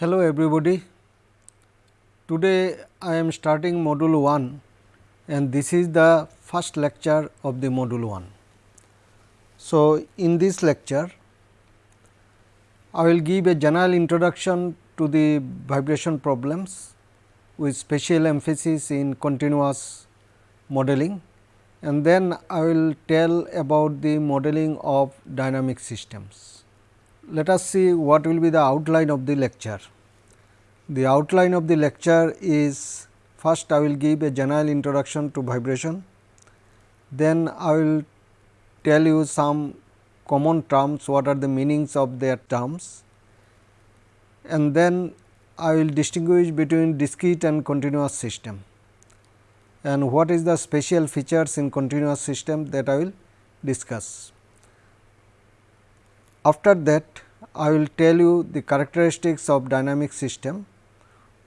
Hello everybody. Today I am starting module 1 and this is the first lecture of the module 1. So, in this lecture I will give a general introduction to the vibration problems with special emphasis in continuous modeling and then I will tell about the modeling of dynamic systems. Let us see what will be the outline of the lecture. The outline of the lecture is first I will give a general introduction to vibration, then I will tell you some common terms what are the meanings of their terms and then I will distinguish between discrete and continuous system and what is the special features in continuous system that I will discuss. After that I will tell you the characteristics of dynamic system,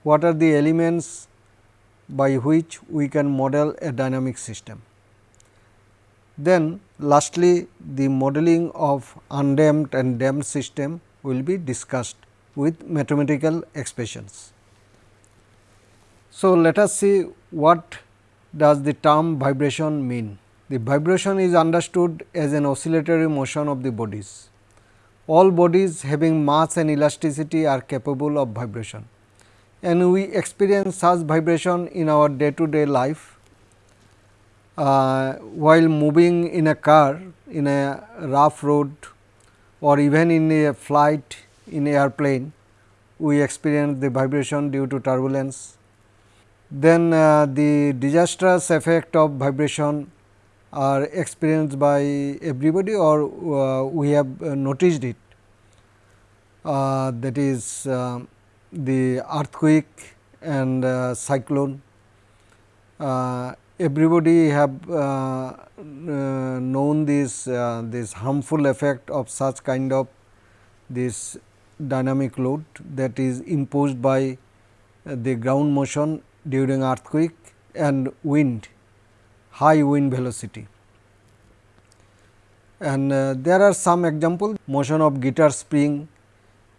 what are the elements by which we can model a dynamic system. Then lastly, the modeling of undamped and damped system will be discussed with mathematical expressions. So, let us see what does the term vibration mean. The vibration is understood as an oscillatory motion of the bodies. All bodies having mass and elasticity are capable of vibration and we experience such vibration in our day to day life. Uh, while moving in a car in a rough road or even in a flight in airplane, we experience the vibration due to turbulence then uh, the disastrous effect of vibration are experienced by everybody or uh, we have uh, noticed it uh, that is uh, the earthquake and uh, cyclone. everybody have known this this harmful effect of such kind of this dynamic load that is imposed by the ground motion during earthquake and wind, high wind velocity. And uh, there are some example motion of guitar spring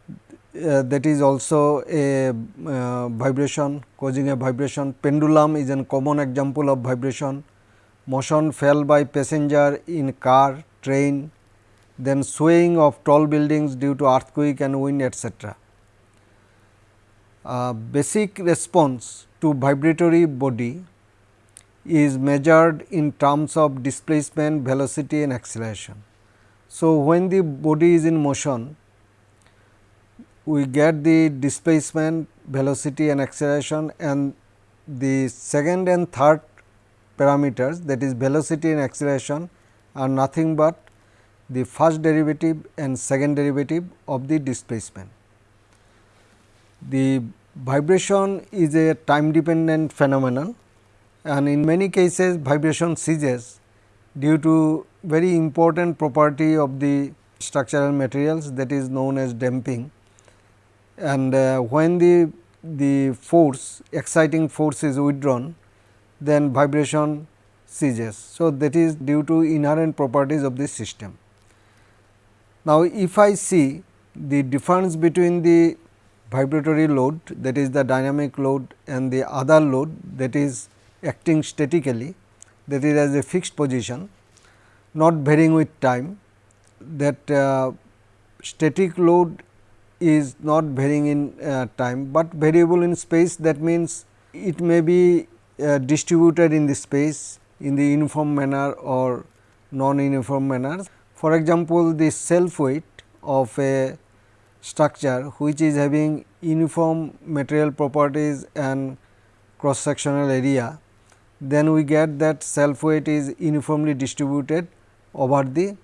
uh, that is also a uh, vibration causing a vibration. Pendulum is a common example of vibration. Motion fell by passenger in car, train, then swaying of tall buildings due to earthquake and wind etc. Uh, basic response to vibratory body is measured in terms of displacement, velocity and acceleration. So, when the body is in motion, we get the displacement, velocity and acceleration and the second and third parameters that is velocity and acceleration are nothing but the first derivative and second derivative of the displacement. The vibration is a time dependent phenomenon and in many cases vibration ceases due to very important property of the structural materials that is known as damping. And uh, when the, the force exciting force is withdrawn then vibration ceases. So, that is due to inherent properties of the system. Now, if I see the difference between the vibratory load that is the dynamic load and the other load that is acting statically that is as a fixed position not varying with time that uh, static load is not varying in uh, time, but variable in space that means it may be uh, distributed in the space in the uniform manner or non uniform manner. For example, the self weight of a structure which is having uniform material properties and cross sectional area, then we get that self weight is uniformly distributed over the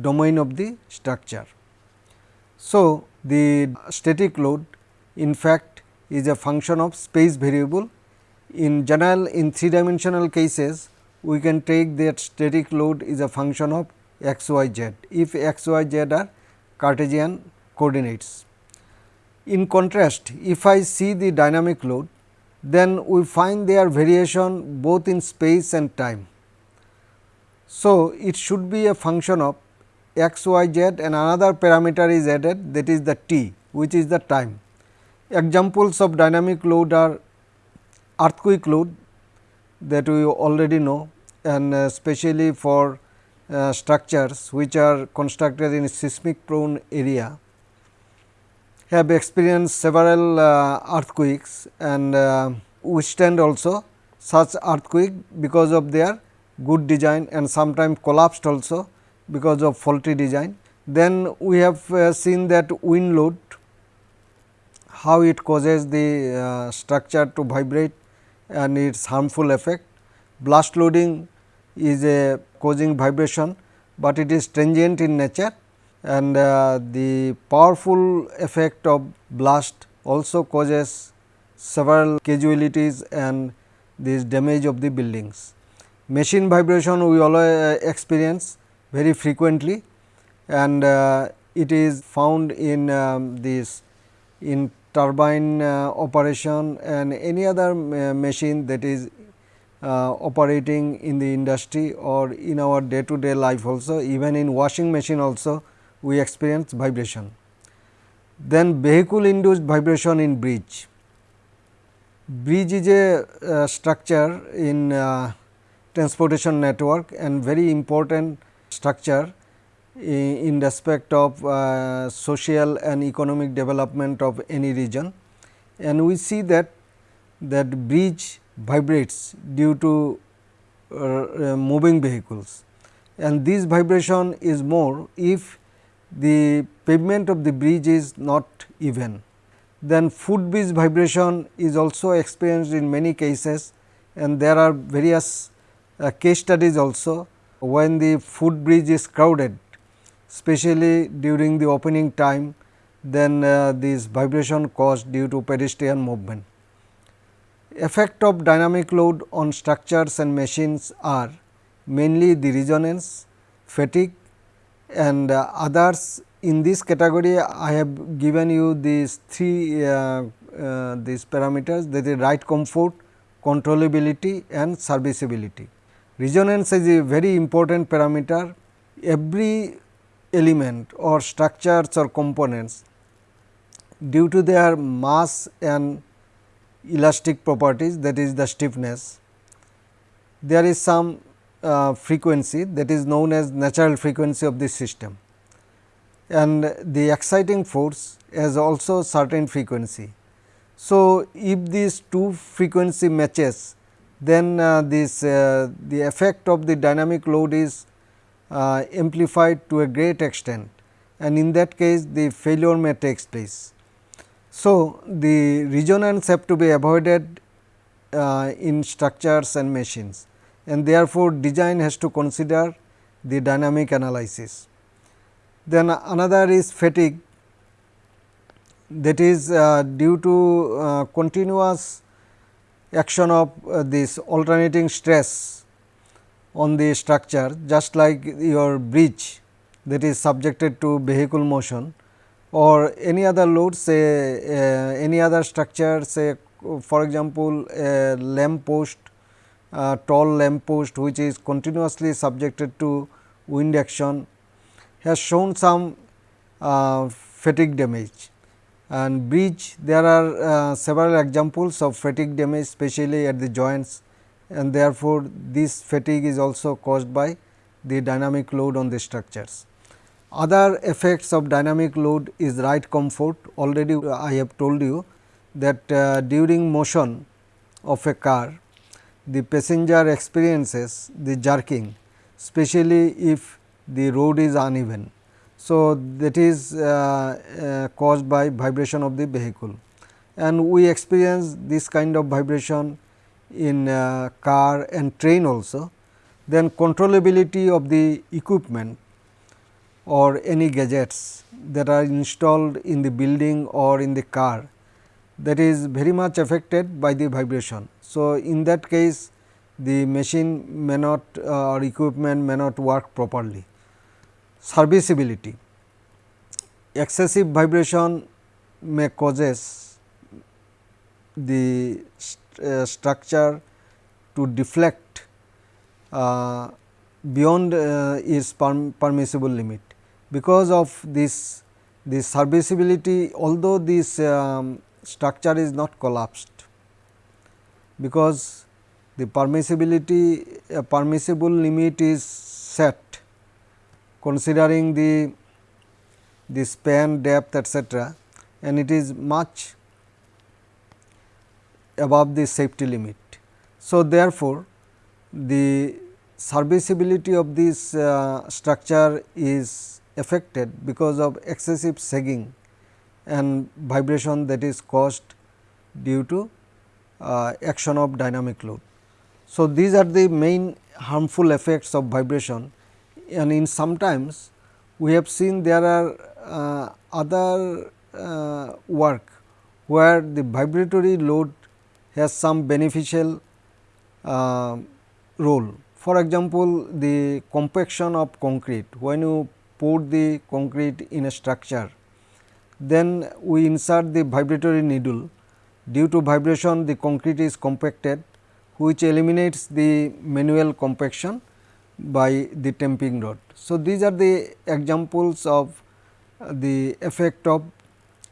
domain of the structure. So, the static load in fact is a function of space variable. In general in three dimensional cases, we can take that static load is a function of x y z if x y z are Cartesian coordinates. In contrast, if I see the dynamic load, then we find their variation both in space and time. So, it should be a function of x, y, z and another parameter is added that is the t which is the time. Examples of dynamic load are earthquake load that we already know and especially for uh, structures which are constructed in seismic prone area have experienced several uh, earthquakes and uh, withstand also such earthquake because of their good design and sometimes collapsed also because of faulty design. Then we have uh, seen that wind load how it causes the uh, structure to vibrate and its harmful effect. Blast loading is a causing vibration, but it is transient in nature and uh, the powerful effect of blast also causes several casualties and this damage of the buildings. Machine vibration we always uh, experience very frequently and uh, it is found in um, this in turbine uh, operation and any other uh, machine that is uh, operating in the industry or in our day to day life also even in washing machine also we experience vibration. Then vehicle induced vibration in bridge. Bridge is a uh, structure in uh, transportation network and very important structure in, in respect of uh, social and economic development of any region. And we see that that bridge vibrates due to uh, uh, moving vehicles and this vibration is more if the pavement of the bridge is not even. Then footbridge vibration is also experienced in many cases and there are various uh, case studies also when the footbridge is crowded especially during the opening time then uh, this vibration caused due to pedestrian movement. Effect of dynamic load on structures and machines are mainly the resonance, fatigue and uh, others in this category I have given you these three uh, uh, these parameters that is ride comfort, controllability and serviceability. Resonance is a very important parameter. Every element or structures or components due to their mass and elastic properties that is the stiffness, there is some uh, frequency that is known as natural frequency of the system and the exciting force has also certain frequency. So, if these two frequency matches then uh, this uh, the effect of the dynamic load is uh, amplified to a great extent and in that case the failure may takes place. So, the resonance have to be avoided uh, in structures and machines and therefore, design has to consider the dynamic analysis. Then another is fatigue that is uh, due to uh, continuous action of uh, this alternating stress on the structure just like your bridge that is subjected to vehicle motion or any other load say uh, any other structure say for example, a lamp post uh, tall lamp post which is continuously subjected to wind action has shown some uh, fatigue damage. And bridge there are uh, several examples of fatigue damage especially at the joints. And therefore, this fatigue is also caused by the dynamic load on the structures. Other effects of dynamic load is ride comfort. Already I have told you that uh, during motion of a car the passenger experiences the jerking especially if the road is uneven. So, that is uh, uh, caused by vibration of the vehicle and we experience this kind of vibration in uh, car and train also. Then controllability of the equipment or any gadgets that are installed in the building or in the car that is very much affected by the vibration. So, in that case the machine may not uh, or equipment may not work properly. Serviceability excessive vibration may causes the st uh, structure to deflect uh, beyond uh, its perm permissible limit. Because of this this serviceability although this um, structure is not collapsed, because the permissibility permissible limit is set considering the the span depth etcetera and it is much above the safety limit. So, therefore, the serviceability of this uh, structure is affected because of excessive sagging and vibration that is caused due to uh, action of dynamic load. So, these are the main harmful effects of vibration and in sometimes we have seen there are uh, other uh, work where the vibratory load has some beneficial uh, role. For example, the compaction of concrete when you pour the concrete in a structure then we insert the vibratory needle due to vibration the concrete is compacted which eliminates the manual compaction by the tamping rod. So, these are the examples of the effect of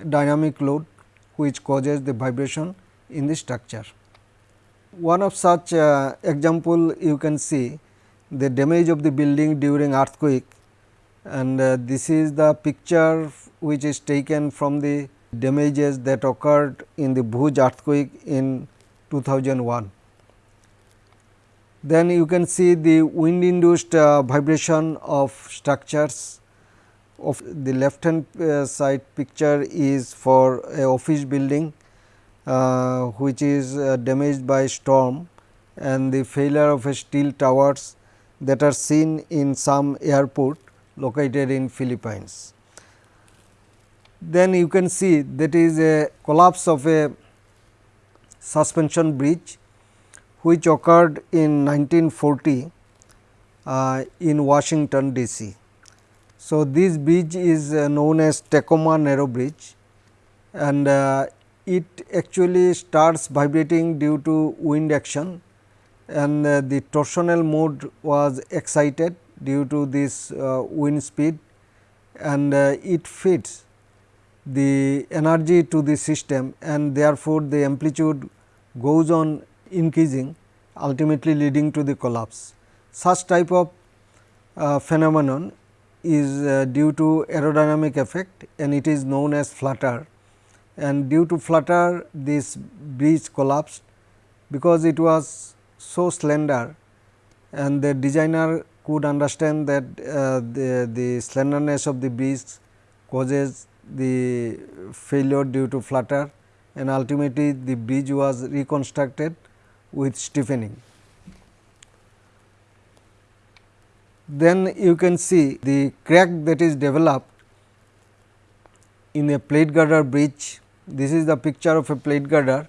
dynamic load which causes the vibration in the structure. One of such uh, example you can see the damage of the building during earthquake and uh, this is the picture which is taken from the damages that occurred in the Bhuj earthquake in 2001. Then you can see the wind induced uh, vibration of structures of the left hand uh, side picture is for a office building uh, which is uh, damaged by storm and the failure of steel towers that are seen in some airport located in Philippines. Then you can see that is a collapse of a suspension bridge which occurred in 1940 uh, in Washington DC. So, this bridge is uh, known as Tacoma Narrow Bridge and uh, it actually starts vibrating due to wind action and uh, the torsional mode was excited due to this uh, wind speed and uh, it feeds the energy to the system and therefore, the amplitude goes on increasing ultimately leading to the collapse. Such type of uh, phenomenon is uh, due to aerodynamic effect and it is known as flutter and due to flutter this bridge collapsed because it was so slender and the designer could understand that uh, the, the slenderness of the bridge causes the failure due to flutter and ultimately the bridge was reconstructed with stiffening. Then you can see the crack that is developed in a plate girder bridge. This is the picture of a plate girder.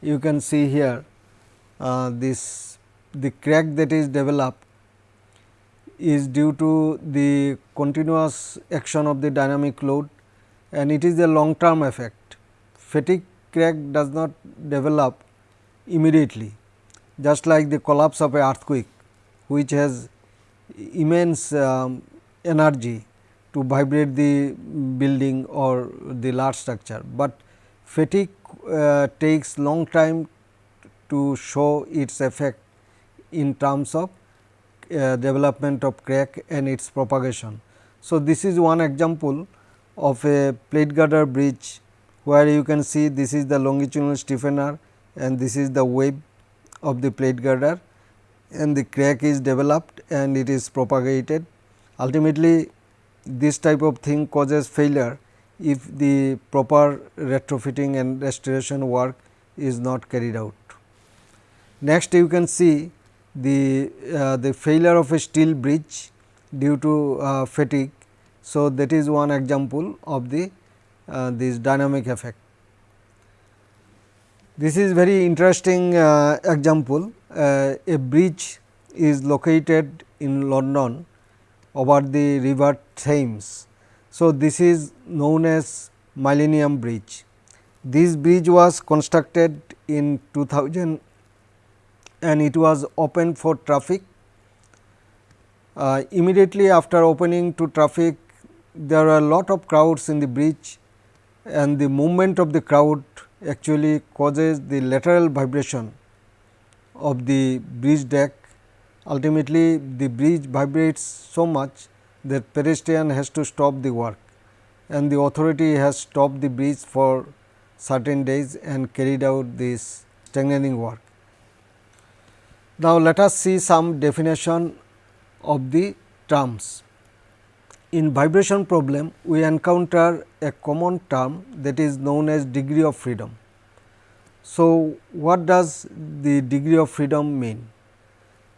You can see here uh, this the crack that is developed is due to the continuous action of the dynamic load and it is a long term effect. Fatigue crack does not develop immediately just like the collapse of a earthquake which has immense um, energy to vibrate the building or the large structure, but fatigue uh, takes long time to show its effect in terms of uh, development of crack and its propagation. So, this is one example of a plate girder bridge where you can see this is the longitudinal stiffener and this is the web of the plate girder and the crack is developed and it is propagated. Ultimately, this type of thing causes failure if the proper retrofitting and restoration work is not carried out. Next you can see the, uh, the failure of a steel bridge due to uh, fatigue. So, that is one example of the uh, this dynamic effect. This is very interesting uh, example. Uh, a bridge is located in London over the river Thames. So, this is known as Millennium Bridge. This bridge was constructed in 2000 and it was opened for traffic. Uh, immediately after opening to traffic, there are a lot of crowds in the bridge and the movement of the crowd actually causes the lateral vibration of the bridge deck. Ultimately, the bridge vibrates so much that pedestrian has to stop the work and the authority has stopped the bridge for certain days and carried out this strengthening work. Now, let us see some definition of the terms. In vibration problem, we encounter a common term that is known as degree of freedom. So, what does the degree of freedom mean?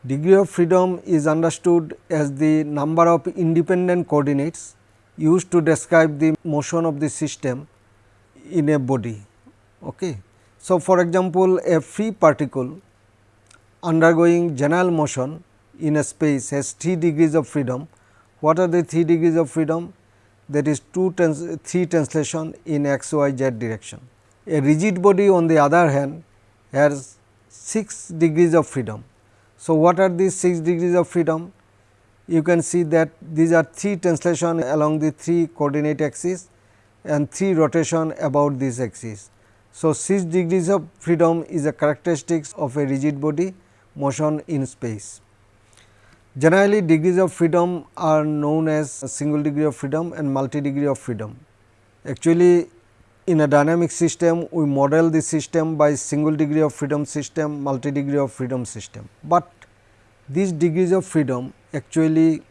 Degree of freedom is understood as the number of independent coordinates used to describe the motion of the system in a body. Okay. So, for example, a free particle undergoing general motion in a space has 3 degrees of freedom. What are the 3 degrees of freedom? That is 2 trans 3 translation in x, y, z direction. A rigid body on the other hand has 6 degrees of freedom. So, what are these 6 degrees of freedom? You can see that these are 3 translation along the 3 coordinate axis and 3 rotation about this axis. So, 6 degrees of freedom is a characteristics of a rigid body motion in space. Generally degrees of freedom are known as single degree of freedom and multi degree of freedom. Actually in a dynamic system we model the system by single degree of freedom system, multi degree of freedom system. But these degrees of freedom actually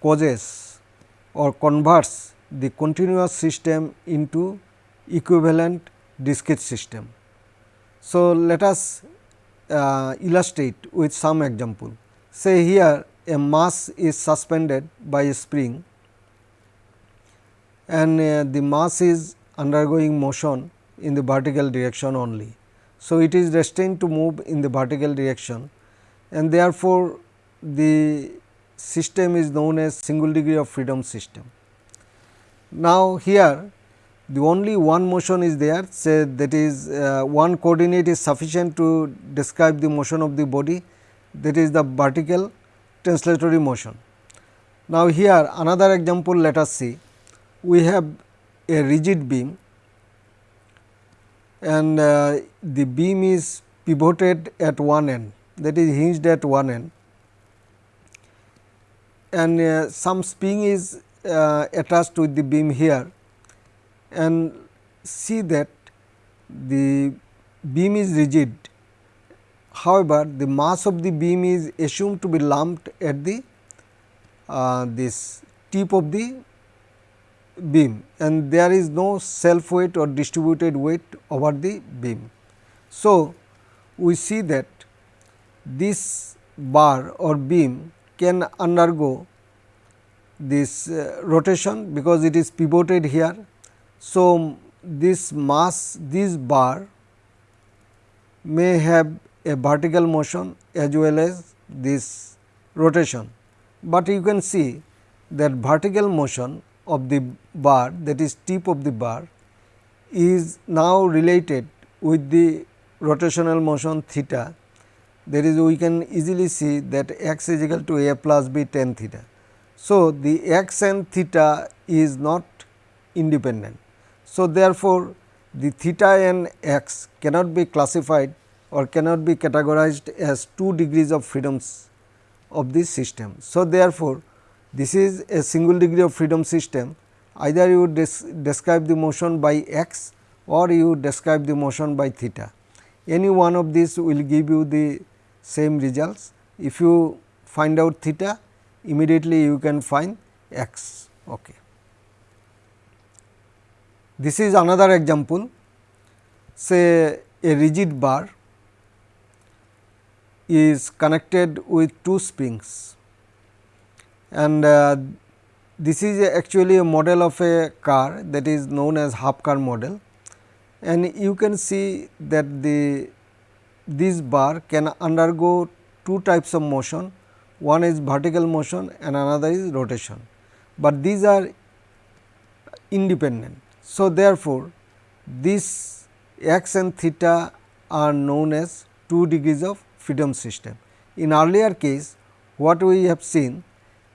causes or converts the continuous system into equivalent discrete system. So, let us uh, illustrate with some example. Say here a mass is suspended by a spring and uh, the mass is undergoing motion in the vertical direction only. So, it is destined to move in the vertical direction and therefore, the system is known as single degree of freedom system. Now, here the only one motion is there say that is uh, one coordinate is sufficient to describe the motion of the body that is the vertical translatory motion. Now, here another example let us see we have a rigid beam and uh, the beam is pivoted at one end that is hinged at one end and uh, some spring is uh, attached with the beam here and see that the beam is rigid. However, the mass of the beam is assumed to be lumped at the uh, this tip of the beam and there is no self weight or distributed weight over the beam. So, we see that this bar or beam can undergo this uh, rotation because it is pivoted here. So, this mass this bar may have a vertical motion as well as this rotation, but you can see that vertical motion of the bar that is tip of the bar is now related with the rotational motion theta there is we can easily see that x is equal to a plus b tan theta. So, the x and theta is not independent. So, therefore, the theta and x cannot be classified or cannot be categorized as two degrees of freedoms of this system. So, therefore, this is a single degree of freedom system either you describe the motion by x or you describe the motion by theta. Any one of these will give you the same results. If you find out theta immediately you can find x. Okay. This is another example say a rigid bar is connected with two springs. And uh, this is actually a model of a car that is known as half car model. And you can see that the this bar can undergo two types of motion, one is vertical motion and another is rotation, but these are independent. So, therefore, this x and theta are known as 2 degrees of freedom system. In earlier case what we have seen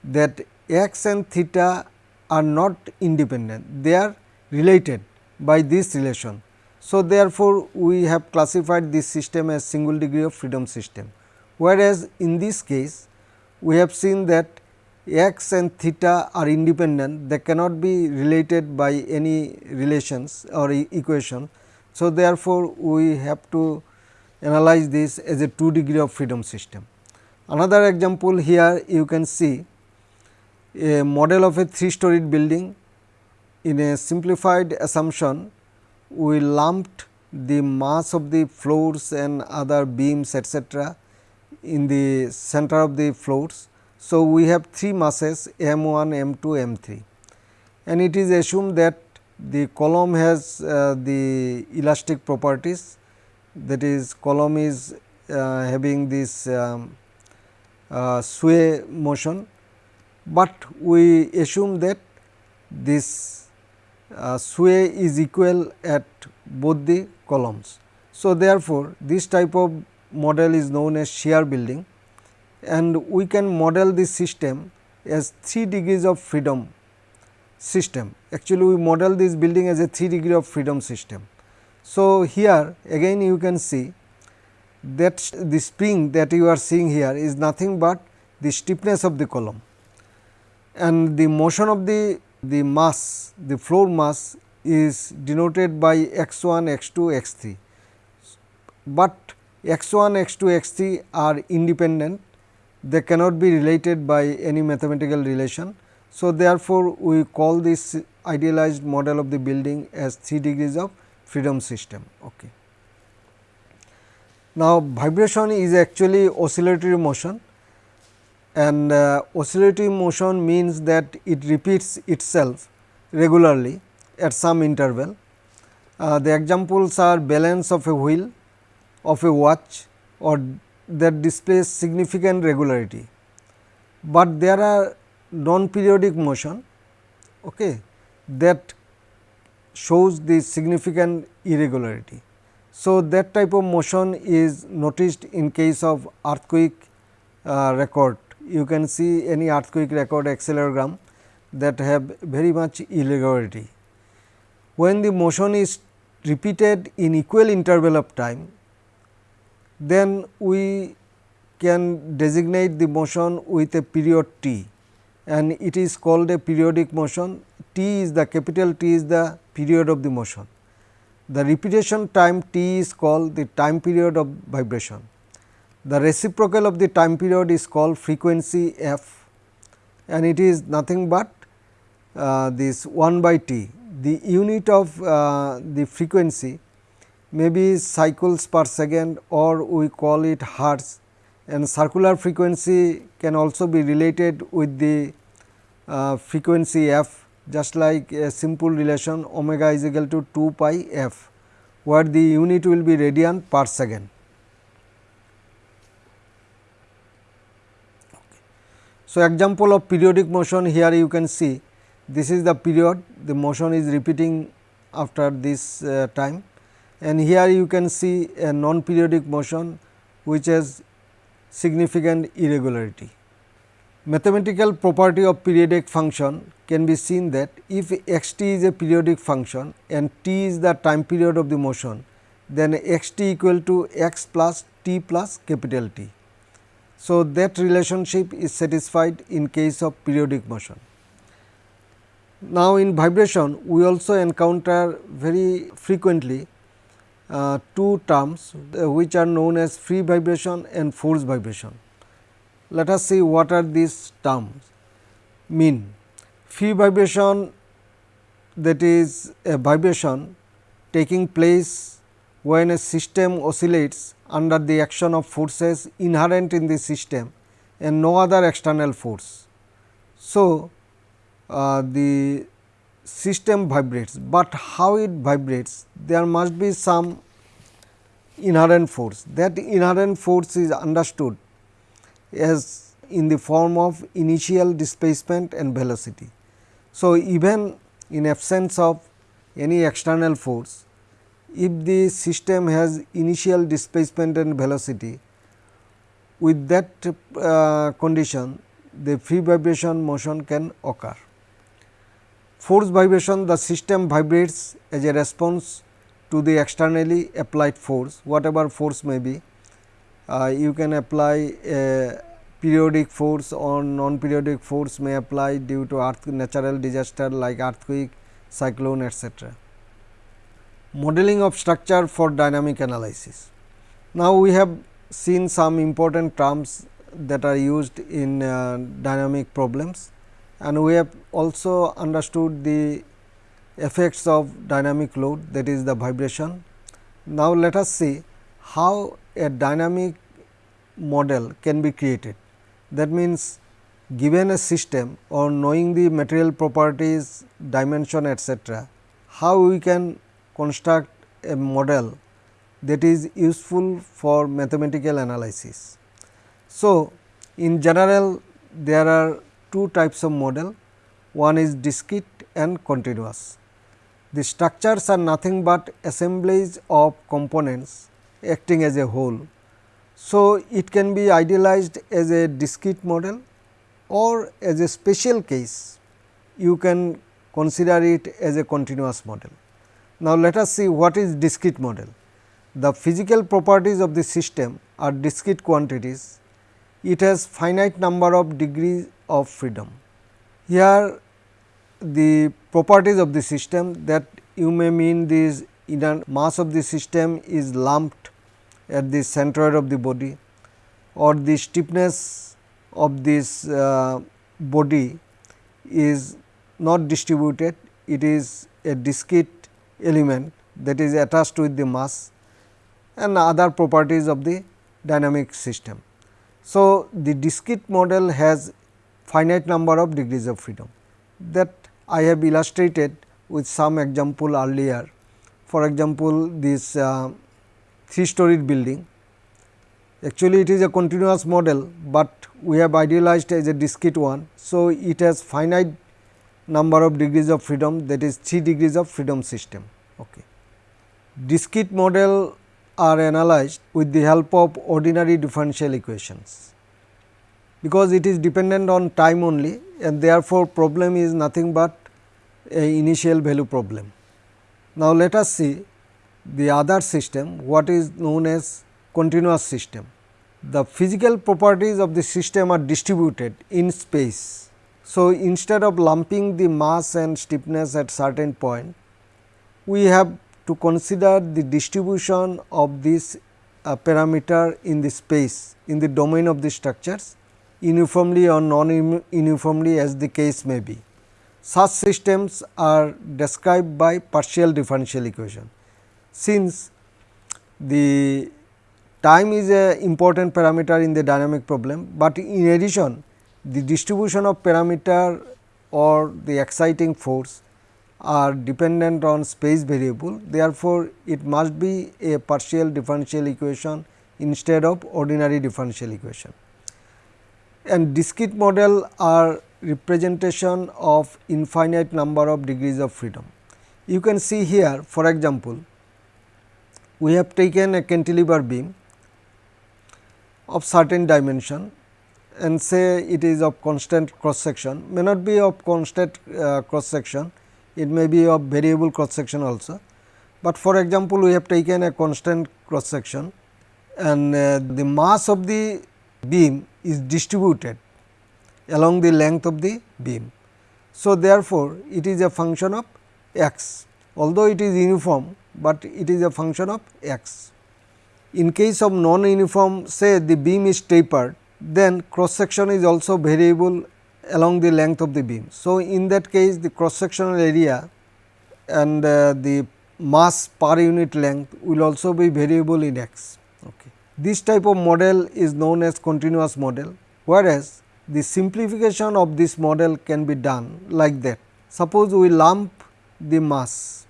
that x and theta are not independent, they are related by this relation. So, therefore, we have classified this system as single degree of freedom system, whereas in this case we have seen that x and theta are independent they cannot be related by any relations or e equation. So, therefore, we have to analyze this as a 2 degree of freedom system. Another example here you can see a model of a 3 storied building. In a simplified assumption we lumped the mass of the floors and other beams etcetera in the center of the floors. So, we have three masses m 1, m 2, m 3 and it is assumed that the column has uh, the elastic properties that is column is uh, having this um, uh, sway motion, but we assume that this uh, sway is equal at both the columns. So, therefore, this type of model is known as shear building and we can model this system as 3 degrees of freedom system. Actually, we model this building as a 3 degree of freedom system. So, here again you can see that the spring that you are seeing here is nothing but the stiffness of the column. And the motion of the, the mass, the floor mass is denoted by x 1, x 2, x 3, but x 1, x 2, x 3 are independent. They cannot be related by any mathematical relation. So, therefore, we call this idealized model of the building as 3 degrees of freedom system. Okay. Now, vibration is actually oscillatory motion and uh, oscillatory motion means that it repeats itself regularly at some interval. Uh, the examples are balance of a wheel of a watch or that displays significant regularity, but there are non periodic motion okay, that shows the significant irregularity. So, that type of motion is noticed in case of earthquake uh, record. You can see any earthquake record accelerogram that have very much irregularity. When the motion is repeated in equal interval of time, then we can designate the motion with a period t and it is called a periodic motion t is the capital T is the period of the motion. The repetition time t is called the time period of vibration. The reciprocal of the time period is called frequency f and it is nothing but uh, this 1 by t. The unit of uh, the frequency may be cycles per second or we call it hertz and circular frequency can also be related with the uh, frequency f just like a simple relation omega is equal to 2 pi f where the unit will be radian per second. So, example of periodic motion here you can see this is the period the motion is repeating after this uh, time and here you can see a non periodic motion which has significant irregularity. Mathematical property of periodic function can be seen that if x t is a periodic function and t is the time period of the motion, then x t equal to x plus t plus capital T. So, that relationship is satisfied in case of periodic motion. Now, in vibration we also encounter very frequently uh, two terms uh, which are known as free vibration and force vibration. Let us see what are these terms mean. Free vibration that is a vibration taking place when a system oscillates under the action of forces inherent in the system and no other external force. So, uh, the system vibrates, but how it vibrates there must be some inherent force that inherent force is understood as in the form of initial displacement and velocity. So, even in absence of any external force if the system has initial displacement and velocity with that uh, condition the free vibration motion can occur force vibration the system vibrates as a response to the externally applied force whatever force may be. Uh, you can apply a periodic force or non periodic force may apply due to earth natural disaster like earthquake, cyclone etc. Modeling of structure for dynamic analysis. Now, we have seen some important terms that are used in uh, dynamic problems and we have also understood the effects of dynamic load that is the vibration. Now, let us see how a dynamic model can be created. That means, given a system or knowing the material properties, dimension etcetera, how we can construct a model that is useful for mathematical analysis. So, in general there are two types of model, one is discrete and continuous. The structures are nothing but assemblies of components acting as a whole. So, it can be idealized as a discrete model or as a special case you can consider it as a continuous model. Now, let us see what is discrete model. The physical properties of the system are discrete quantities. It has finite number of degrees of freedom. Here the properties of the system that you may mean this inner mass of the system is lumped at the centroid of the body or the stiffness of this uh, body is not distributed, it is a discrete element that is attached with the mass and other properties of the dynamic system. So, the discrete model has finite number of degrees of freedom that I have illustrated with some example earlier. For example, this uh, 3 storied building actually it is a continuous model, but we have idealized as a discrete one. So, it has finite number of degrees of freedom that is 3 degrees of freedom system. Okay. Discrete model are analyzed with the help of ordinary differential equations, because it is dependent on time only and therefore, problem is nothing but a initial value problem. Now, let us see the other system what is known as continuous system. The physical properties of the system are distributed in space. So, instead of lumping the mass and stiffness at certain point, we have to consider the distribution of this uh, parameter in the space in the domain of the structures uniformly or non uniformly as the case may be. Such systems are described by partial differential equation. Since the time is a important parameter in the dynamic problem, but in addition the distribution of parameter or the exciting force are dependent on space variable. Therefore, it must be a partial differential equation instead of ordinary differential equation. And discrete model are representation of infinite number of degrees of freedom. You can see here for example, we have taken a cantilever beam of certain dimension and say it is of constant cross section may not be of constant uh, cross section it may be of variable cross section also. But for example, we have taken a constant cross section and uh, the mass of the beam is distributed along the length of the beam. So, therefore, it is a function of x although it is uniform, but it is a function of x. In case of non uniform say the beam is tapered then cross section is also variable along the length of the beam. So, in that case the cross sectional area and uh, the mass per unit length will also be variable in x. Okay. This type of model is known as continuous model, whereas the simplification of this model can be done like that. Suppose we lump the mass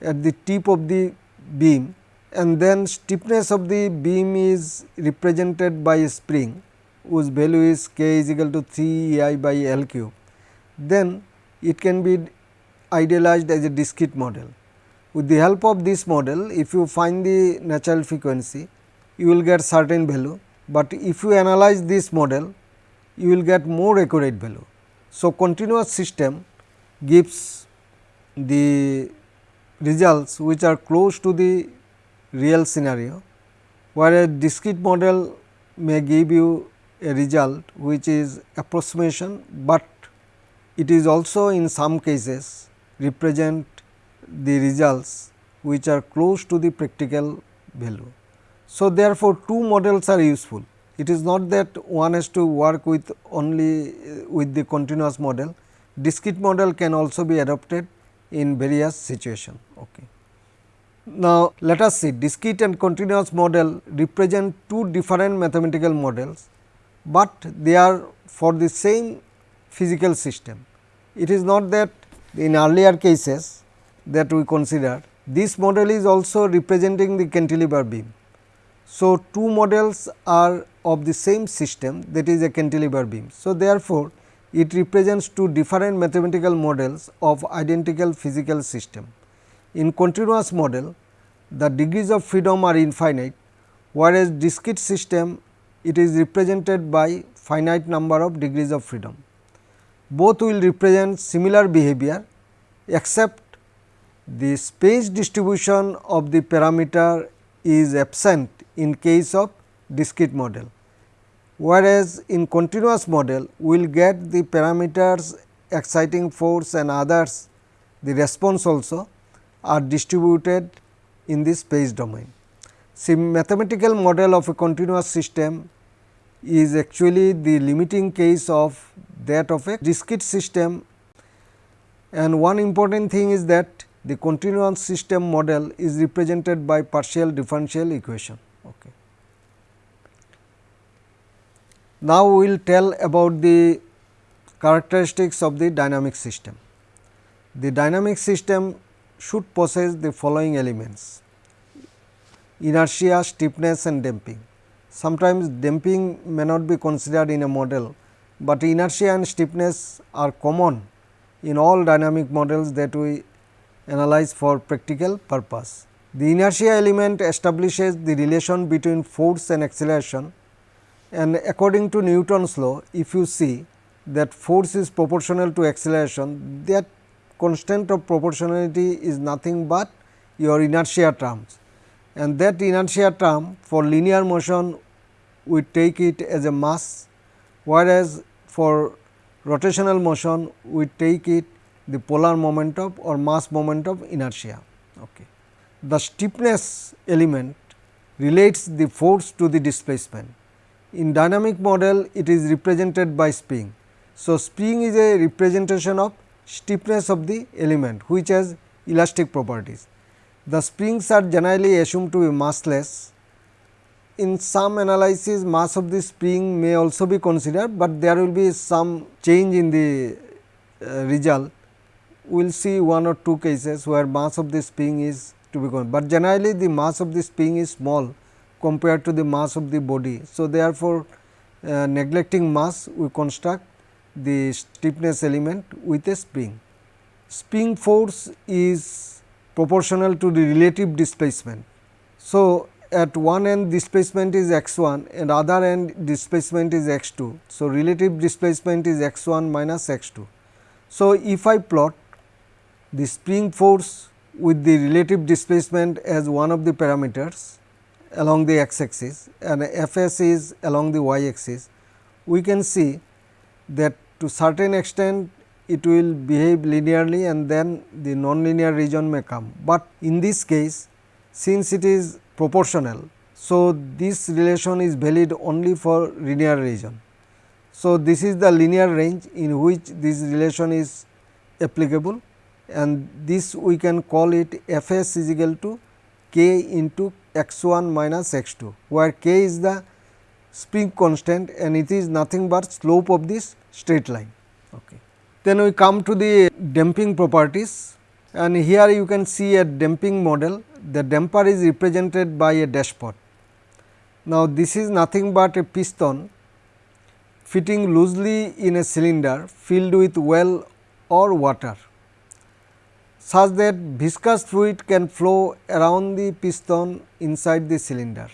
at the tip of the beam and then stiffness of the beam is represented by a spring whose value is k is equal to 3 e i by L cube, then it can be idealized as a discrete model. With the help of this model, if you find the natural frequency, you will get certain value, but if you analyze this model, you will get more accurate value. So, continuous system gives the results which are close to the real scenario, whereas a discrete model may give you a result which is approximation, but it is also in some cases represent the results which are close to the practical value. So, therefore, two models are useful. It is not that one has to work with only with the continuous model, discrete model can also be adopted in various situations. Okay. Now, let us see discrete and continuous model represent two different mathematical models, but they are for the same physical system. It is not that in earlier cases that we consider this model is also representing the cantilever beam. So, two models are of the same system that is a cantilever beam. So, therefore, it represents two different mathematical models of identical physical system. In continuous model, the degrees of freedom are infinite, whereas discrete system it is represented by finite number of degrees of freedom. Both will represent similar behavior, except the space distribution of the parameter is absent in case of discrete model whereas in continuous model we will get the parameters exciting force and others the response also are distributed in the space domain. See mathematical model of a continuous system is actually the limiting case of that of a discrete system and one important thing is that the continuous system model is represented by partial differential equation. Okay. Now, we will tell about the characteristics of the dynamic system. The dynamic system should possess the following elements inertia, stiffness and damping. Sometimes damping may not be considered in a model, but inertia and stiffness are common in all dynamic models that we analyze for practical purpose. The inertia element establishes the relation between force and acceleration and according to Newton's law, if you see that force is proportional to acceleration, that constant of proportionality is nothing but your inertia terms. And that inertia term for linear motion we take it as a mass, whereas for rotational motion we take it the polar moment of or mass moment of inertia. Okay. The stiffness element relates the force to the displacement in dynamic model it is represented by spring. So, spring is a representation of stiffness of the element which has elastic properties. The springs are generally assumed to be massless. In some analysis mass of the spring may also be considered, but there will be some change in the uh, result. We will see one or two cases where mass of the spring is to be considered, but generally the mass of the spring is small compared to the mass of the body. So, therefore, uh, neglecting mass we construct the stiffness element with a spring. Spring force is proportional to the relative displacement. So, at one end displacement is x 1 and other end displacement is x 2. So, relative displacement is x 1 minus x 2. So, if I plot the spring force with the relative displacement as one of the parameters along the x axis and f s is along the y axis, we can see that to certain extent it will behave linearly and then the nonlinear region may come. But in this case since it is proportional, so this relation is valid only for linear region. So, this is the linear range in which this relation is applicable and this we can call it f s is equal to k into x 1 minus x 2, where k is the spring constant and it is nothing but slope of this straight line. Okay. Then we come to the damping properties and here you can see a damping model. The damper is represented by a dashpot. Now, this is nothing but a piston fitting loosely in a cylinder filled with well or water such that viscous fluid can flow around the piston inside the cylinder.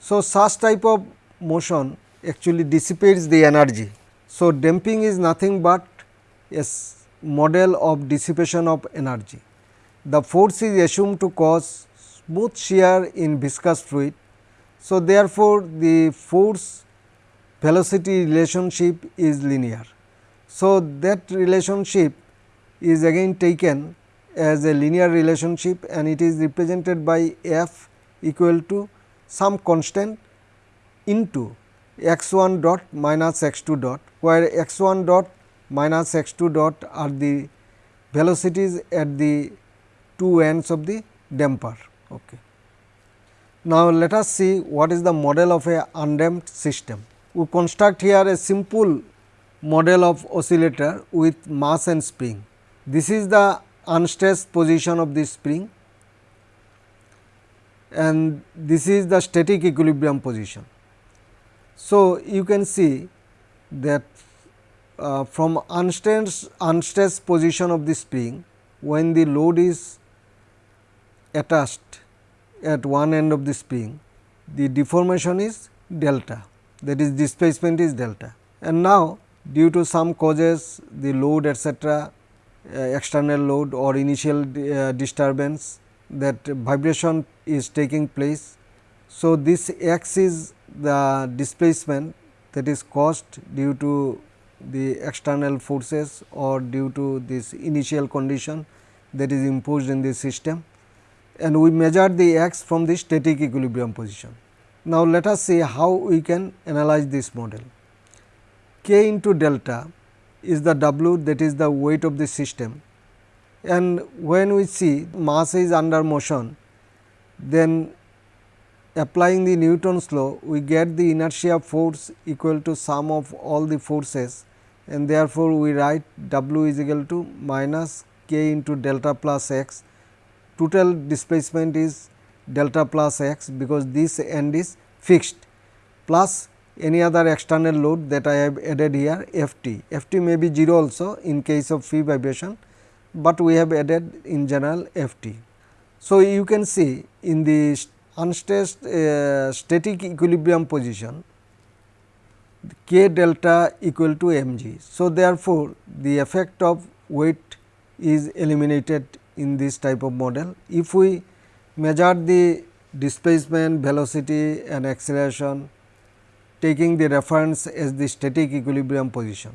So, such type of motion actually dissipates the energy. So, damping is nothing but a model of dissipation of energy the force is assumed to cause smooth shear in viscous fluid. So, therefore, the force velocity relationship is linear. So, that relationship is again taken as a linear relationship and it is represented by f equal to some constant into x 1 dot minus x 2 dot, where x 1 dot minus x 2 dot are the velocities at the two ends of the damper. Okay. Now, let us see what is the model of a undamped system. We construct here a simple model of oscillator with mass and spring. This is the unstressed position of the spring and this is the static equilibrium position. So, you can see that uh, from unstressed, unstressed position of the spring when the load is attached at one end of the spring the deformation is delta that is displacement is delta and now due to some causes the load etcetera uh, external load or initial uh, disturbance that vibration is taking place. So, this x is the displacement that is caused due to the external forces or due to this initial condition that is imposed in the system and we measure the x from the static equilibrium position. Now, let us see how we can analyze this model. k into delta is the w that is the weight of the system and when we see mass is under motion then applying the Newton's law we get the inertia force equal to sum of all the forces and therefore, we write W is equal to minus k into delta plus x total displacement is delta plus x because this end is fixed plus any other external load that I have added here F t. F t may be 0 also in case of free vibration, but we have added in general F t. So, you can see in the unstressed uh, static equilibrium position k delta equal to m g. So, therefore, the effect of weight is eliminated in this type of model. If we measure the displacement, velocity and acceleration taking the reference as the static equilibrium position.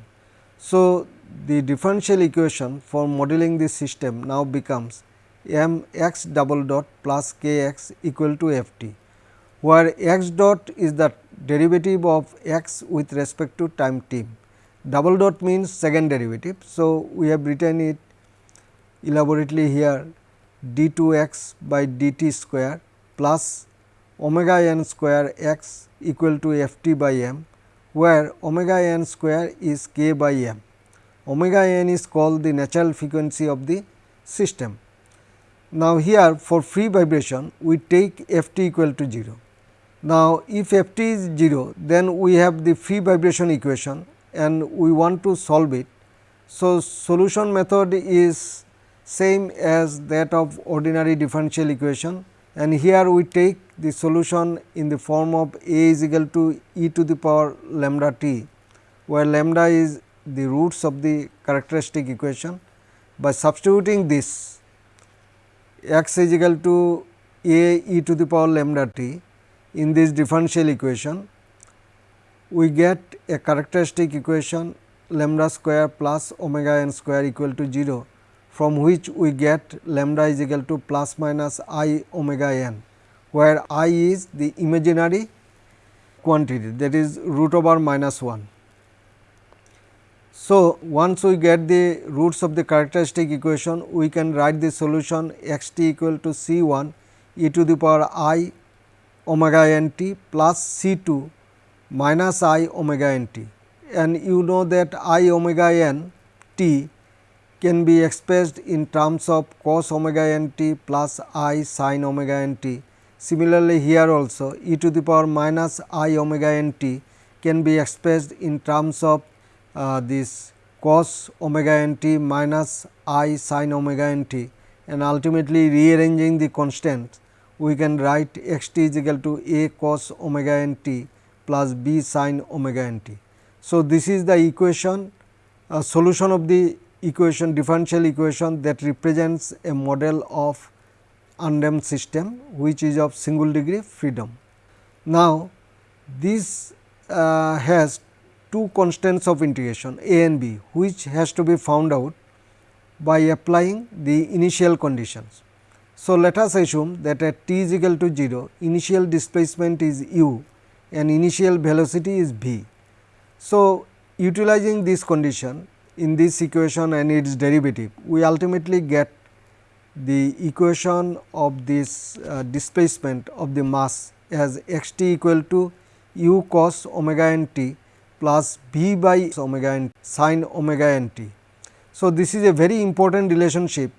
So, the differential equation for modeling this system now becomes m x double dot plus k x equal to f t, where x dot is the derivative of x with respect to time t. Double dot means second derivative. So, we have written it elaborately here d 2 x by d t square plus omega n square x equal to f t by m, where omega n square is k by m. Omega n is called the natural frequency of the system. Now, here for free vibration we take f t equal to 0. Now, if f t is 0 then we have the free vibration equation and we want to solve it. So, solution method is same as that of ordinary differential equation and here we take the solution in the form of a is equal to e to the power lambda t, where lambda is the roots of the characteristic equation. By substituting this x is equal to a e to the power lambda t in this differential equation, we get a characteristic equation lambda square plus omega n square equal to 0 from which we get lambda is equal to plus minus i omega n, where i is the imaginary quantity that is root over minus 1. So, once we get the roots of the characteristic equation, we can write the solution x t equal to C 1 e to the power i omega n t plus C 2 minus i omega n t. And you know that i omega n t can be expressed in terms of cos omega n t plus i sin omega n t. Similarly, here also e to the power minus i omega n t can be expressed in terms of uh, this cos omega n t minus i sin omega n t and ultimately rearranging the constants we can write x t is equal to a cos omega n t plus b sin omega n t. So, this is the equation uh, solution of the equation differential equation that represents a model of undamped system which is of single degree freedom. Now, this uh, has two constants of integration a and b which has to be found out by applying the initial conditions. So, let us assume that at t is equal to 0 initial displacement is u and initial velocity is v. So, utilizing this condition in this equation and its derivative we ultimately get the equation of this uh, displacement of the mass as x t equal to u cos omega n t plus v by omega n sin omega n t. So, this is a very important relationship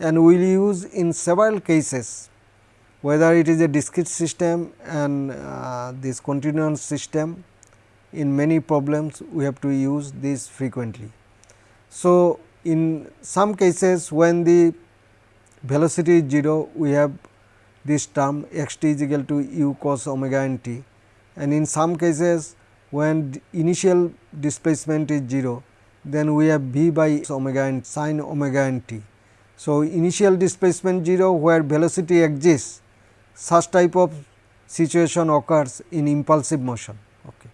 and we will use in several cases whether it is a discrete system and uh, this continuous system in many problems we have to use this frequently. So, in some cases when the velocity is 0 we have this term x t is equal to u cos omega n t and in some cases when initial displacement is 0 then we have v by omega n sin omega n t. So, initial displacement 0 where velocity exists such type of situation occurs in impulsive motion. Okay.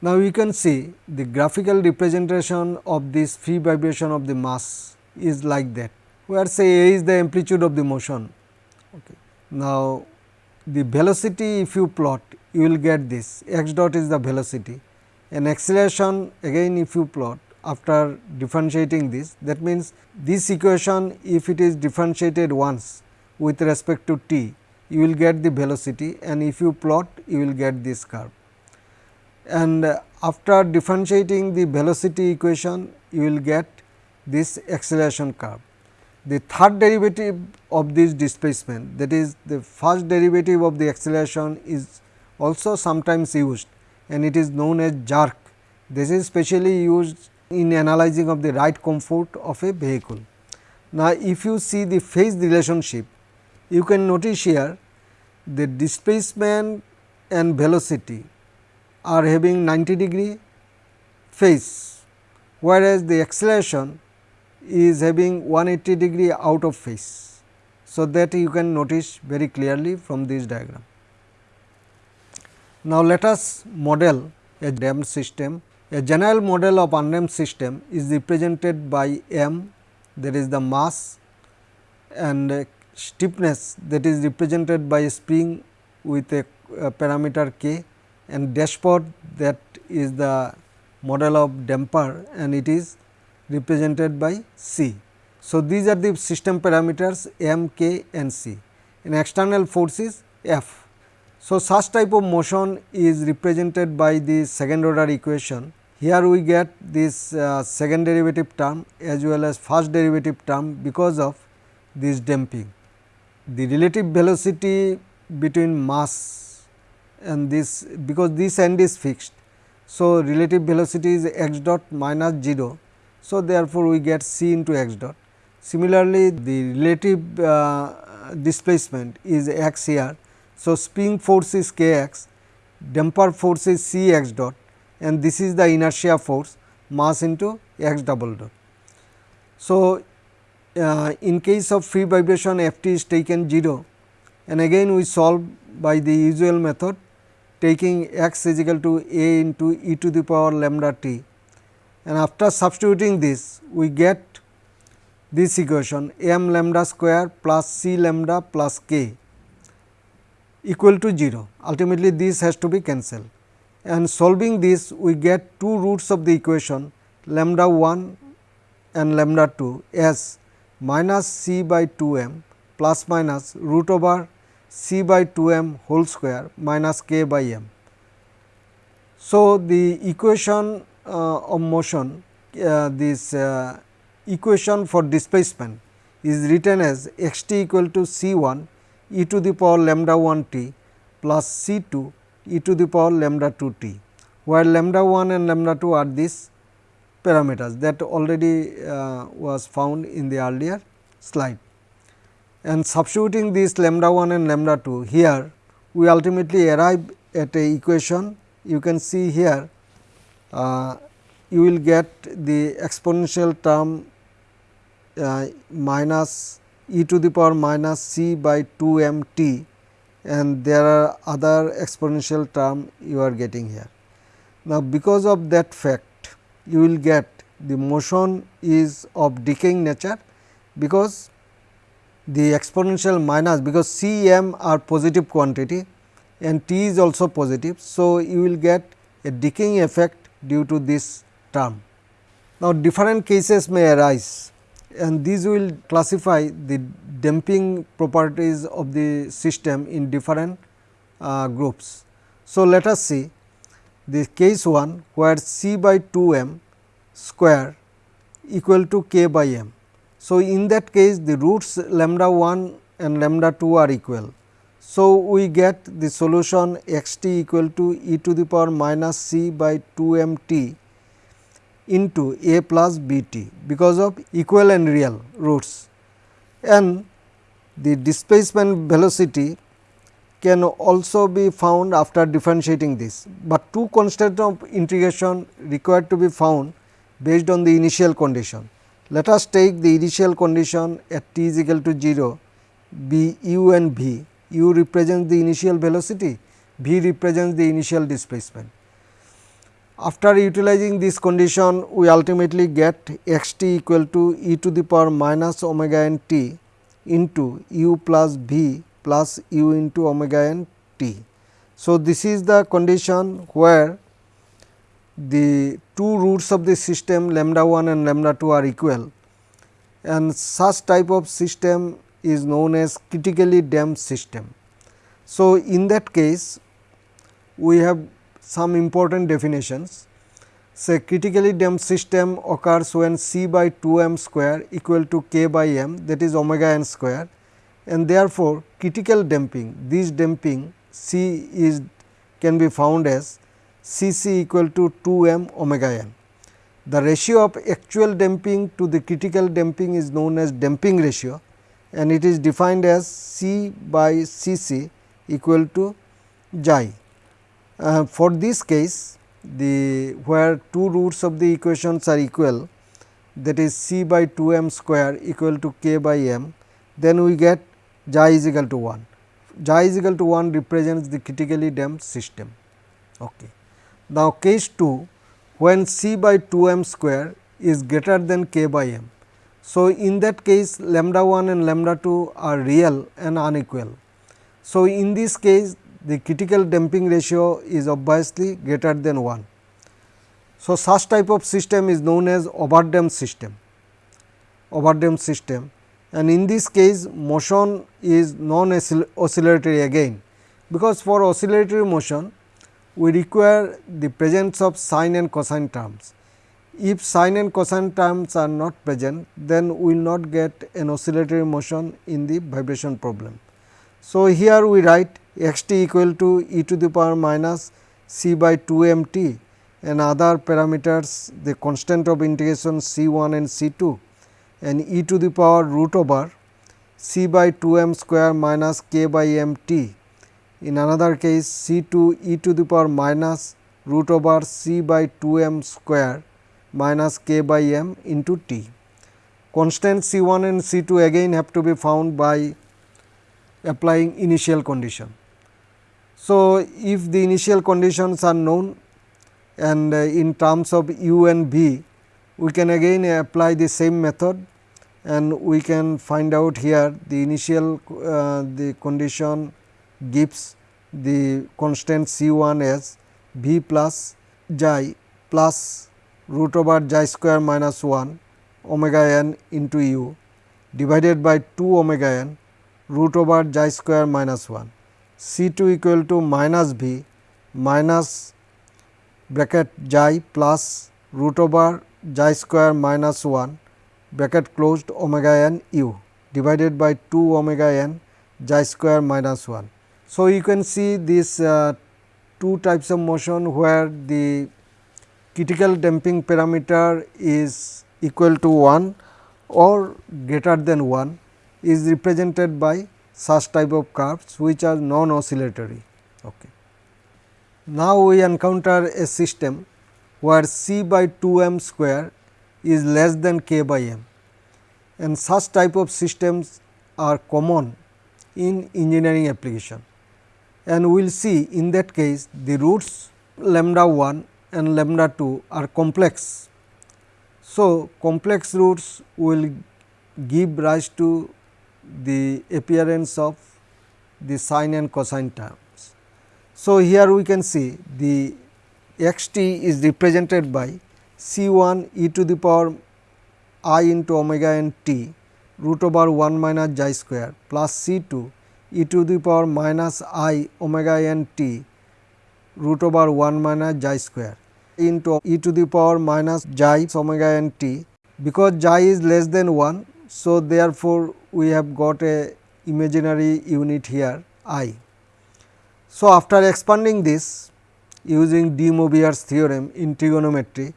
Now, you can see the graphical representation of this free vibration of the mass is like that, where say A is the amplitude of the motion. Okay. Now, the velocity if you plot you will get this x dot is the velocity and acceleration again if you plot after differentiating this that means this equation if it is differentiated once with respect to t you will get the velocity and if you plot you will get this curve. And after differentiating the velocity equation you will get this acceleration curve. The third derivative of this displacement that is the first derivative of the acceleration is also sometimes used and it is known as jerk. This is specially used in analyzing of the ride comfort of a vehicle. Now, if you see the phase relationship, you can notice here the displacement and velocity are having 90 degree phase, whereas the acceleration is having 180 degree out of phase. So, that you can notice very clearly from this diagram. Now, let us model a damped system. A general model of undamped system is represented by m that is the mass and stiffness that is represented by a spring with a, a parameter k and dashpot that is the model of damper and it is represented by C. So, these are the system parameters m, k and c and external force is F. So, such type of motion is represented by the second order equation. Here we get this uh, second derivative term as well as first derivative term because of this damping. The relative velocity between mass and this because this end is fixed. So, relative velocity is x dot minus 0. So, therefore, we get c into x dot Similarly, the relative uh, displacement is x here. So, spring force is k x, damper force is c x dot and this is the inertia force mass into x double dot. So, uh, in case of free vibration f t is taken 0 and again we solve by the usual method taking x is equal to a into e to the power lambda t and after substituting this we get this equation m lambda square plus c lambda plus k equal to 0. Ultimately, this has to be cancelled and solving this we get two roots of the equation lambda 1 and lambda 2 as minus c by 2 m plus minus root over c by 2 m whole square minus k by m. So, the equation uh, of motion uh, this uh, equation for displacement is written as x t equal to c 1 e to the power lambda 1 t plus c 2 e to the power lambda 2 t, where lambda 1 and lambda 2 are these parameters that already uh, was found in the earlier slide. And substituting this lambda 1 and lambda 2 here, we ultimately arrive at a equation you can see here uh, you will get the exponential term uh, minus e to the power minus c by 2 m t and there are other exponential term you are getting here. Now, because of that fact you will get the motion is of decaying nature because the exponential minus because C m are positive quantity and t is also positive. So, you will get a decaying effect due to this term. Now, different cases may arise and these will classify the damping properties of the system in different uh, groups. So, let us see the case 1 where C by 2 m square equal to k by m. So, in that case the roots lambda 1 and lambda 2 are equal. So, we get the solution x t equal to e to the power minus c by 2 m t into a plus b t because of equal and real roots and the displacement velocity can also be found after differentiating this, but two constants of integration required to be found based on the initial condition. Let us take the initial condition at t is equal to 0 be u and v, u represents the initial velocity, v represents the initial displacement. After utilizing this condition, we ultimately get x t equal to e to the power minus omega n t into u plus v plus u into omega n t. So, this is the condition where the two roots of the system lambda 1 and lambda 2 are equal and such type of system is known as critically damped system. So, in that case we have some important definitions. Say critically damped system occurs when C by 2 m square equal to k by m that is omega n square and therefore, critical damping this damping C is can be found as C c equal to 2 m omega n. The ratio of actual damping to the critical damping is known as damping ratio and it is defined as C by C c equal to xi. Uh, for this case the where two roots of the equations are equal that is C by 2 m square equal to k by m then we get xi is equal to 1. Xi is equal to 1 represents the critically damped system. Okay. Now, case 2 when C by 2 m square is greater than k by m. So, in that case lambda 1 and lambda 2 are real and unequal. So, in this case the critical damping ratio is obviously greater than 1. So, such type of system is known as overdamped system, overdamped system and in this case motion is non oscillatory again because for oscillatory motion we require the presence of sine and cosine terms. If sine and cosine terms are not present, then we will not get an oscillatory motion in the vibration problem. So, here we write x t equal to e to the power minus c by 2 m t and other parameters the constant of integration c 1 and c 2 and e to the power root over c by 2 m square minus k by m t in another case C 2 e to the power minus root over c by 2 m square minus k by m into t. Constant C 1 and C 2 again have to be found by applying initial condition. So, if the initial conditions are known and uh, in terms of u and v, we can again apply the same method and we can find out here the initial uh, the condition gives the constant C 1 as V plus xi plus root over xi square minus 1 omega n into u divided by 2 omega n root over xi square minus 1 C 2 equal to minus V minus bracket xi plus root over xi square minus 1 bracket closed omega n u divided by 2 omega n square minus 1. So, you can see these uh, two types of motion where the critical damping parameter is equal to 1 or greater than 1 is represented by such type of curves which are non oscillatory. Okay. Now, we encounter a system where c by 2 m square is less than k by m and such type of systems are common in engineering application. And we will see in that case the roots lambda 1 and lambda 2 are complex. So, complex roots will give rise to the appearance of the sine and cosine terms. So, here we can see the x t is represented by C 1 e to the power i into omega n t root over 1 minus xi square plus C 2 e to the power minus i omega n t root over 1 minus xi square into e to the power minus xi omega n t because xi is less than 1. So, therefore, we have got a imaginary unit here i. So, after expanding this using de Moivre's theorem in trigonometry,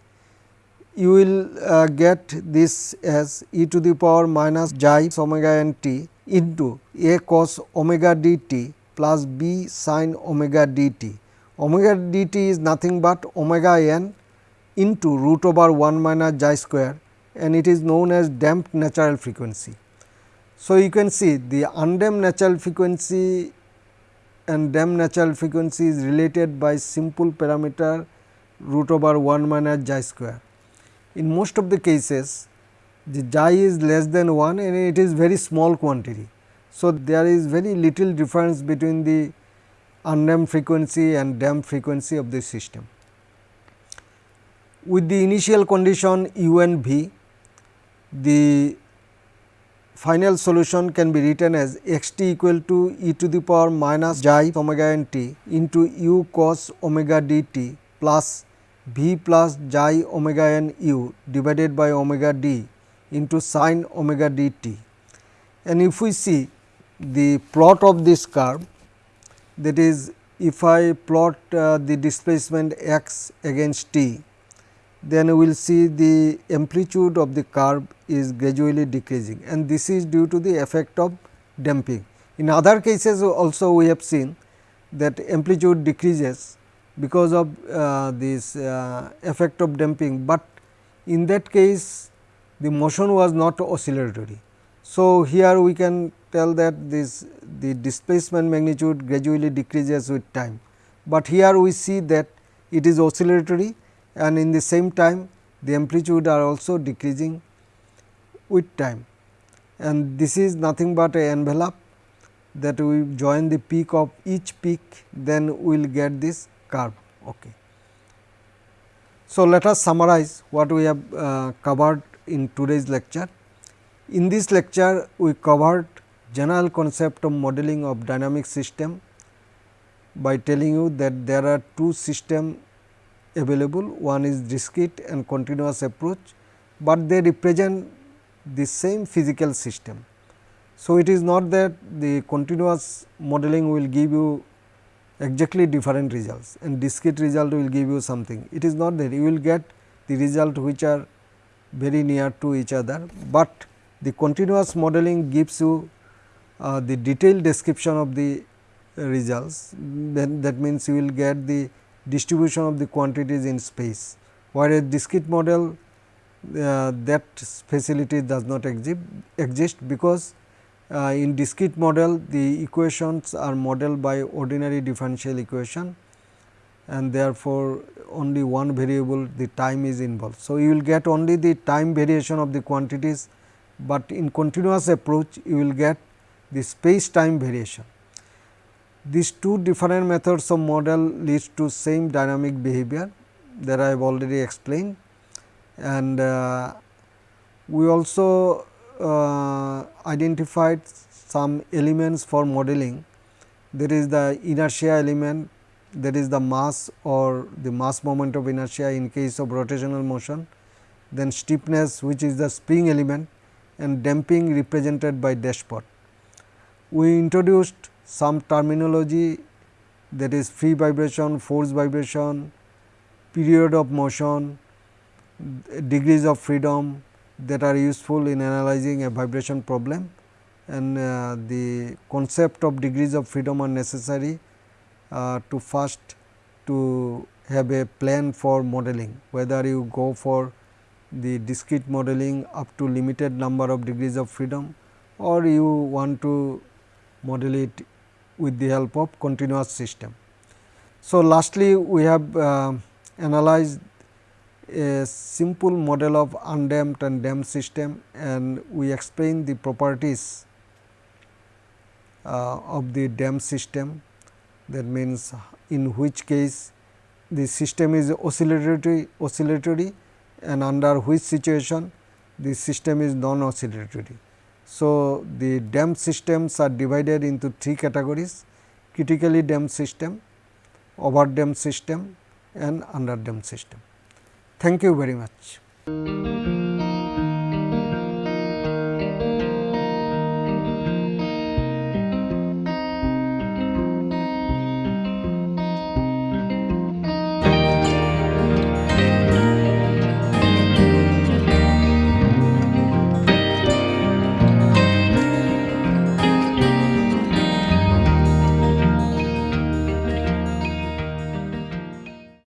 you will uh, get this as e to the power minus xi omega n t into a cos omega d t plus b sin omega d t. Omega d t is nothing but omega n into root over 1 minus xi square and it is known as damped natural frequency. So, you can see the undamped natural frequency and damped natural frequency is related by simple parameter root over 1 minus xi square. In most of the cases the xi is less than 1 and it is very small quantity. So, there is very little difference between the undamped frequency and damped frequency of the system. With the initial condition u and v, the final solution can be written as x t equal to e to the power minus xi omega n t into u cos omega d t plus v plus xi omega n u divided by omega d into sin omega d t. And if we see the plot of this curve that is if I plot uh, the displacement x against t then we will see the amplitude of the curve is gradually decreasing and this is due to the effect of damping. In other cases also we have seen that amplitude decreases because of uh, this uh, effect of damping, but in that case the motion was not oscillatory. So, here we can tell that this the displacement magnitude gradually decreases with time, but here we see that it is oscillatory and in the same time the amplitude are also decreasing with time and this is nothing but a envelope that we join the peak of each peak then we will get this curve. Okay. So, let us summarize what we have uh, covered in today's lecture. In this lecture we covered general concept of modeling of dynamic system by telling you that there are two system available one is discrete and continuous approach, but they represent the same physical system. So, it is not that the continuous modeling will give you exactly different results and discrete result will give you something. It is not that you will get the result which are very near to each other, but the continuous modeling gives you uh, the detailed description of the results then that means you will get the distribution of the quantities in space, whereas discrete model uh, that facility does not exist, exist because uh, in discrete model the equations are modeled by ordinary differential equation and therefore, only one variable the time is involved. So, you will get only the time variation of the quantities, but in continuous approach you will get the space time variation. These two different methods of model leads to same dynamic behavior that I have already explained and uh, we also uh, identified some elements for modeling there is the inertia element that is the mass or the mass moment of inertia in case of rotational motion then stiffness which is the spring element and damping represented by dashpot. We introduced some terminology that is free vibration, force vibration, period of motion, degrees of freedom that are useful in analyzing a vibration problem and uh, the concept of degrees of freedom are necessary uh, to first to have a plan for modeling. Whether you go for the discrete modeling up to limited number of degrees of freedom or you want to model it with the help of continuous system. So, lastly we have uh, analyzed a simple model of undamped and damped system and we explain the properties uh, of the damped system that means in which case the system is oscillatory oscillatory and under which situation the system is non oscillatory. So, the damped systems are divided into three categories critically damped system, over damped system and under damped system. Thank you very much.